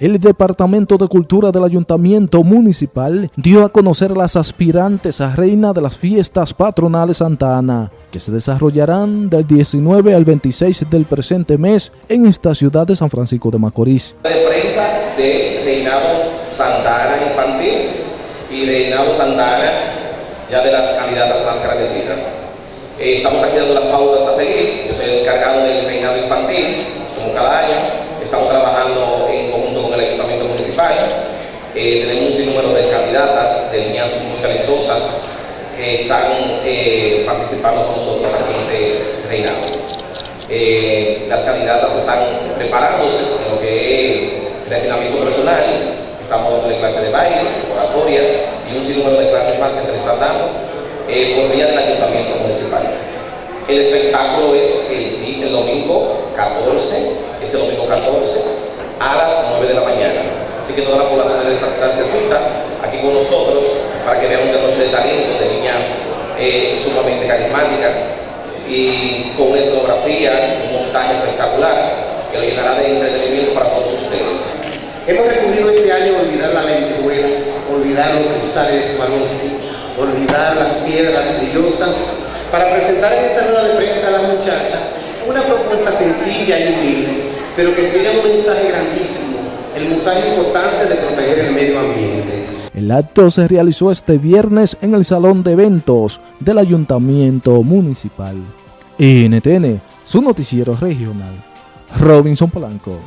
el Departamento de Cultura del Ayuntamiento Municipal dio a conocer las aspirantes a reina de las fiestas patronales Santa Ana, que se desarrollarán del 19 al 26 del presente mes en esta ciudad de San Francisco de Macorís. De prensa de Reinado Santa Ana Infantil y Reinado Santa Ana ya de las candidatas más agradecidas. Eh, estamos aquí dando las pautas a seguir, yo soy el encargado del Reinado Infantil, como cada año, estamos trabajando eh, tenemos un sinnúmero de candidatas, de niñas muy talentosas que están eh, participando con nosotros aquí en este reinado. Eh, las candidatas están preparándose en lo que es refinamiento personal, estamos dando clases de baile, oratoria y un sinnúmero de clases más que se les están dando por vía del ayuntamiento municipal. El espectáculo es el, domingo 14, este domingo 14, a las 9 de la mañana. Así que toda la población de esta se cita con nosotros para que vean una noche de talento, de niñas eh, sumamente carismáticas y con una escenografía, un montaje espectacular que lo llenará de entretenimiento para todos ustedes. Hemos recurrido este año a olvidar las lentejuelas, olvidar los cristales Swarovski, olvidar las piedras brillosas, para presentar en esta rueda de prensa a las muchachas una propuesta sencilla y humilde, pero que tiene un mensaje grandísimo el mensaje importante de proteger el medio ambiente. El acto se realizó este viernes en el Salón de Eventos del Ayuntamiento Municipal. NTN, su noticiero regional. Robinson Polanco.